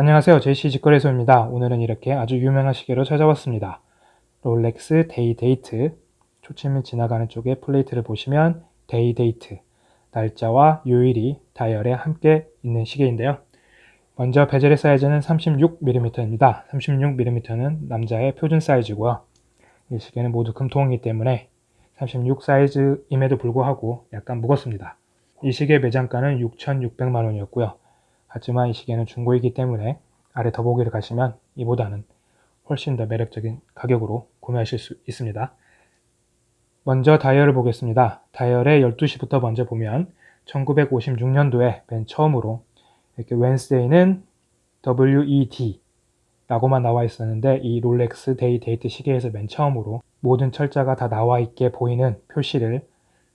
안녕하세요. 제시 직거래소입니다. 오늘은 이렇게 아주 유명한 시계로 찾아왔습니다. 롤렉스 데이 데이트. 초침이 지나가는 쪽에 플레이트를 보시면 데이 데이트. 날짜와 요일이 다이얼에 함께 있는 시계인데요. 먼저 bezel의 사이즈는 36mm입니다. 36mm는 남자의 표준 사이즈고요. 이 시계는 모두 금통이기 때문에 36 사이즈임에도 불구하고 약간 무겁습니다. 이 시계 매장가는 6,600만원이었고요 하지만 이 시계는 중고이기 때문에 아래 더보기를 가시면 이보다는 훨씬 더 매력적인 가격으로 구매하실 수 있습니다. 먼저 다이얼을 보겠습니다. 다이얼의 12시부터 먼저 보면 1956년도에 맨 처음으로 이렇게 Wednesday는 WED 라고만 나와 있었는데 이 롤렉스 데이 데이트 시계에서 맨 처음으로 모든 철자가 다 나와 있게 보이는 표시를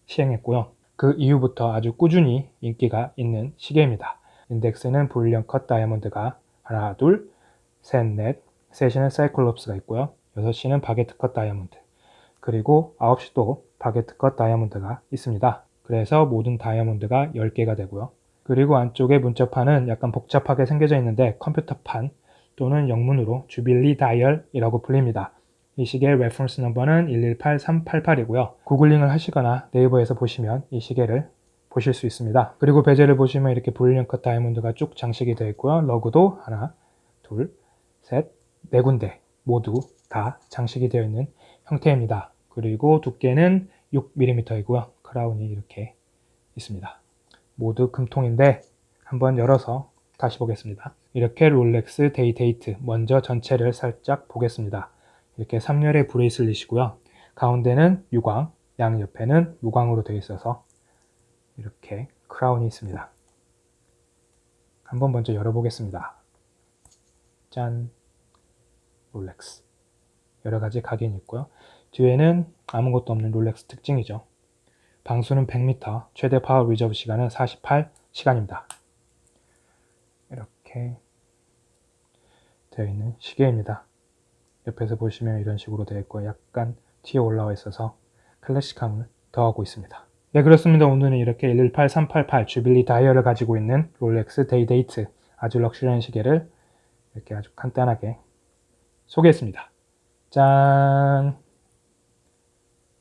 시행했고요. 그 이후부터 아주 꾸준히 인기가 있는 시계입니다. 인덱스는 brilliant cut 다이아몬드가 하나, 둘, 셋, 넷, 세 시는 cyclops가 있고요. 6시는 baguette cut 다이아몬드 그리고 9시도 baguette cut 다이아몬드가 있습니다. 그래서 모든 다이아몬드가 10개가 되고요. 그리고 안쪽에 문자판은 약간 복잡하게 생겨져 있는데 컴퓨터판 또는 영문으로 jubilee dial이라고 불립니다. 이 시계의 reference number는 118388이고요. 구글링을 하시거나 네이버에서 보시면 이 시계를 보실 수 있습니다. 그리고 bezel을 보시면 이렇게 brilliant cut 다이아몬드가 쭉 장식이 되어 있고요. lug도 하나, 둘, 셋, 네 군데 모두 다 장식이 되어 있는 형태입니다. 그리고 두께는 6mm이고요. crown이 이렇게 있습니다. 모두 금통인데 한번 열어서 다시 보겠습니다. 이렇게 롤렉스 데이데이트 먼저 전체를 살짝 보겠습니다. 이렇게 3열의 bracelet이고요. 가운데는 유광, 양옆에는 무광으로 되어 있어서 이렇게 crown이 있습니다. 한번 먼저 열어보겠습니다. 짠! 롤렉스. 여러가지 각인이 있고요. 뒤에는 아무것도 없는 롤렉스 특징이죠. 방수는 100m, 최대 power reserve 시간은 48시간입니다. 이렇게 되어 있는 시계입니다. 옆에서 보시면 이런 식으로 되어 있고 약간 튀어 올라와 있어서 클래식함을 더하고 있습니다. 네 그렇습니다. 오늘은 이렇게 118388 jubilee dial을 가지고 있는 롤렉스 데이데이트 아주 럭셔리한 시계를 이렇게 아주 간단하게 소개했습니다. 짠!